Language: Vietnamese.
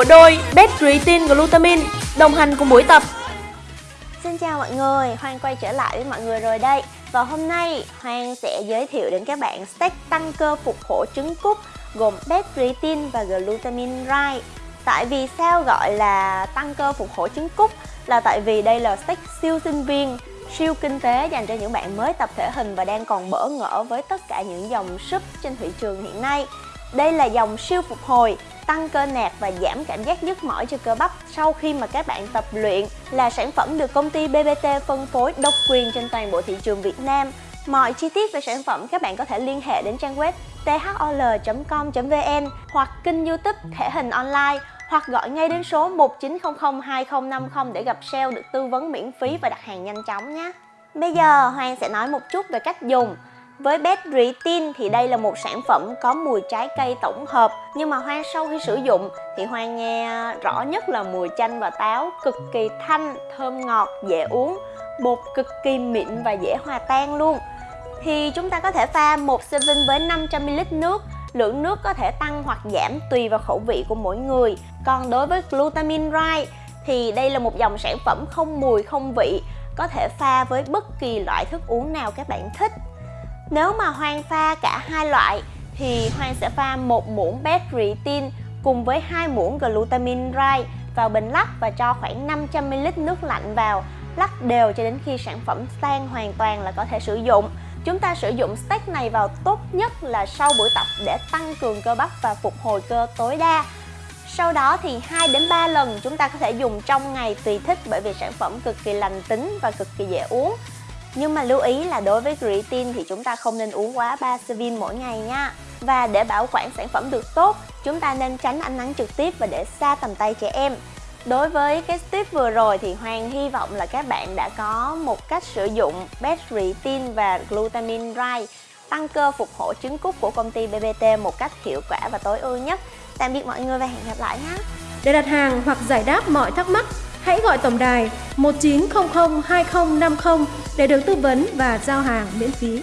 bộ đôi Bet Creatine Glutamine đồng hành cùng buổi tập. Xin chào mọi người, Hoang quay trở lại với mọi người rồi đây Và hôm nay Hoang sẽ giới thiệu đến các bạn stack tăng cơ phục hồi trứng cút gồm Bet Creatine và Glutamine Rye. Tại vì sao gọi là tăng cơ phục hồi trứng cút là tại vì đây là stack siêu sinh viên siêu kinh tế dành cho những bạn mới tập thể hình và đang còn bỡ ngỡ với tất cả những dòng súp trên thị trường hiện nay. Đây là dòng siêu phục hồi, tăng cơ nạc và giảm cảm giác nhức mỏi cho cơ bắp sau khi mà các bạn tập luyện là sản phẩm được công ty BBT phân phối độc quyền trên toàn bộ thị trường Việt Nam. Mọi chi tiết về sản phẩm các bạn có thể liên hệ đến trang web thol.com.vn hoặc kênh youtube Thể hình online hoặc gọi ngay đến số 1900 2050 để gặp sale được tư vấn miễn phí và đặt hàng nhanh chóng nhé. Bây giờ Hoàng sẽ nói một chút về cách dùng. Với Bet Retin thì đây là một sản phẩm có mùi trái cây tổng hợp Nhưng mà Hoang sau khi sử dụng thì Hoang nghe rõ nhất là mùi chanh và táo Cực kỳ thanh, thơm ngọt, dễ uống Bột cực kỳ mịn và dễ hòa tan luôn. Thì chúng ta có thể pha một serving với 500ml nước. Lượng nước có thể tăng hoặc giảm tùy vào khẩu vị của mỗi người. Còn đối với Glutamine Right thì đây là một dòng sản phẩm không mùi không vị Có thể pha với bất kỳ loại thức uống nào các bạn thích nếu mà Hoang pha cả hai loại thì Hoang sẽ pha một muỗng bet cùng với hai muỗng glutamine rai vào bình lắc và cho khoảng 500ml nước lạnh vào. Lắc đều cho đến khi sản phẩm tan hoàn toàn là có thể sử dụng. Chúng ta sử dụng steak này vào tốt nhất là sau buổi tập để tăng cường cơ bắp và phục hồi cơ tối đa. Sau đó thì 2 đến 3 lần chúng ta có thể dùng trong ngày tùy thích bởi vì sản phẩm cực kỳ lành tính và cực kỳ dễ uống nhưng mà lưu ý là đối với creatine thì chúng ta không nên uống quá 3 serving mỗi ngày nha. Và để bảo quản sản phẩm được tốt, chúng ta nên tránh ánh nắng trực tiếp và để xa tầm tay trẻ em. Đối với cái tip vừa rồi thì Hoàng hy vọng là các bạn đã có một cách sử dụng best creatine và glutamine right tăng cơ phục hồi trứng cút của công ty BBT một cách hiệu quả và tối ưu nhất. Tạm biệt mọi người và hẹn gặp lại nhé. Để đặt hàng hoặc giải đáp mọi thắc mắc hãy gọi tổng đài 1900 2050 để được tư vấn và giao hàng miễn phí.